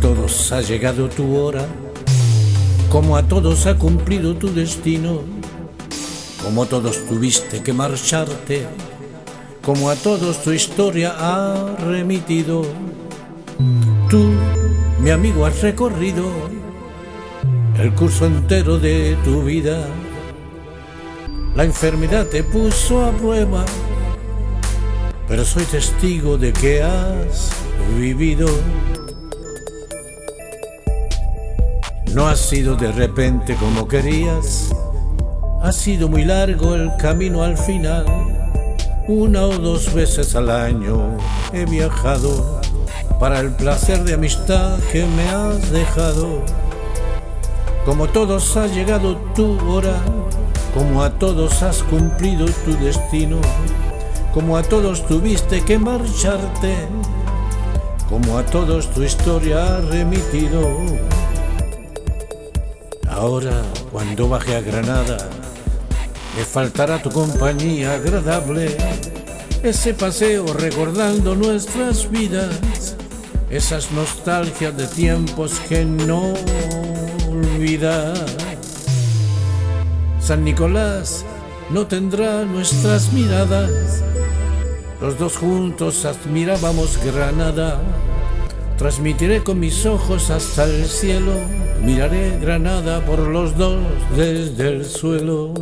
todos ha llegado tu hora, como a todos ha cumplido tu destino, como todos tuviste que marcharte, como a todos tu historia ha remitido. Tú, mi amigo, has recorrido el curso entero de tu vida. La enfermedad te puso a prueba, pero soy testigo de que has vivido. No ha sido de repente como querías, ha sido muy largo el camino al final. Una o dos veces al año he viajado para el placer de amistad que me has dejado. Como todos ha llegado tu hora, como a todos has cumplido tu destino, como a todos tuviste que marcharte, como a todos tu historia ha remitido. Ahora, cuando baje a Granada, me faltará tu compañía agradable, ese paseo recordando nuestras vidas, esas nostalgias de tiempos que no olvidar. San Nicolás no tendrá nuestras miradas, los dos juntos admirábamos Granada. Transmitiré con mis ojos hasta el cielo, miraré Granada por los dos desde el suelo.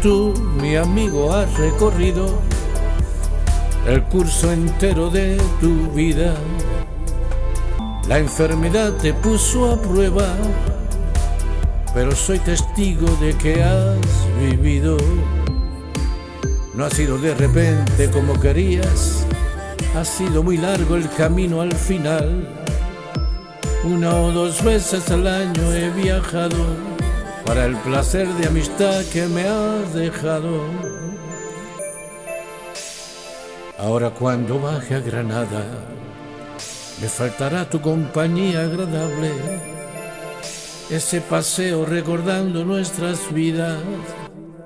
Tú, mi amigo, has recorrido el curso entero de tu vida. La enfermedad te puso a prueba, pero soy testigo de que has vivido. No ha sido de repente como querías, ha sido muy largo el camino al final. Una o dos veces al año he viajado para el placer de amistad que me has dejado. Ahora cuando baje a Granada, me faltará tu compañía agradable, ese paseo recordando nuestras vidas,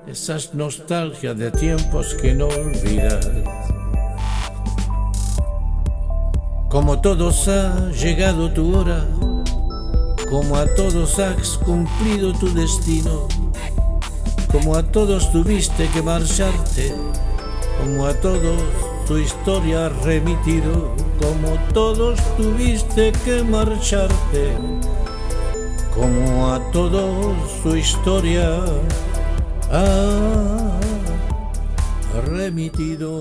esas nostalgias de tiempos que no olvidas. Como todos ha llegado tu hora, como a todos has cumplido tu destino, como a todos tuviste que marcharte, como a todos tu historia has remitido, como todos tuviste que marcharte, como a todos tu historia ha remitido.